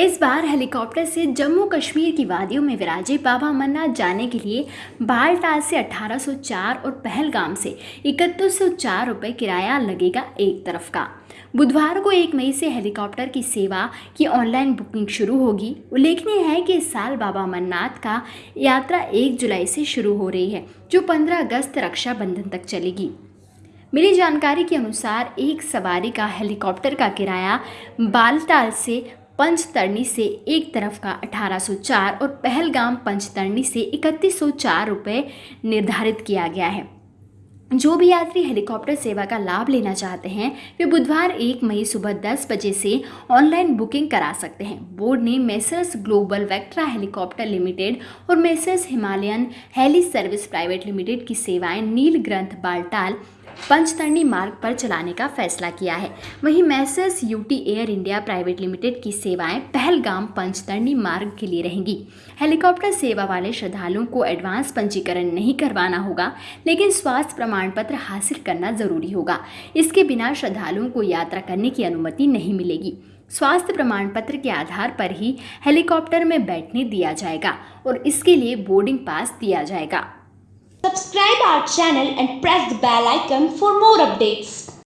इस बार हेलीकॉप्टर से जम्मू कश्मीर की वादियों में विराजे बाबा अमरनाथ जाने के लिए बालटाल से 1804 और पहलगाम से इकतीस सौ रुपये किराया लगेगा एक तरफ़ का। बुधवार को एक मई से हेलीकॉप्टर की सेवा की ऑनलाइन बुकिंग शुरू होगी। उल्लेखनीय है कि इस साल बाबा अमरनाथ का यात्रा एक जुलाई से शुरू हो रही है, जो 15 अगस्त रक्षाबंधन तक चलेगी। मिली जानकारी के अनुसार एक सवारी का हेलीकॉप्टर का किराया बालटाल से पंचतरणी से एक तरफ़ का 1804 और पहलगाम पंचतरणी से इकतीस रुपये निर्धारित किया गया है। जो भी यात्री हेलीकॉप्टर सेवा का लाभ लेना चाहते हैं, वे बुधवार एक मई सुबह दस बजे से ऑनलाइन बुकिंग करा सकते हैं। बोर्ड ने messrs Global Vectra Helicopter Limited और messrs Himalayan Heli Service Private Limited की सेवाएँ नील ग्रंथ बालटाल पंचतरणी मार्ग पर चलाने का फैसला किया है। वहीं messrs UT Air India Private Limited की सेवाएँ पहलगाम पंचतरणी मार्ग के लिए रहेंगी। हेलीकॉप्टर सेवा वाले श्रद्धालुओं को एडवांस पंजीकरण नहीं करवाना होगा, लेकिन स्वास्थ्य प्रमाण पत्र हासिल करना ज़रूरी होगा। इसके बिना श्रद्धालुओं को यात्रा करने की अनुमति नहीं मिलेगी। स्वास्थ्य प्रमाण पत्र के आधार पर ही हेलीकॉप्टर में बैठने दिया जाएगा और इसके लिए बोर्डिंग पास दिया जाएगा। Subscribe our channel and press the bell icon for more updates.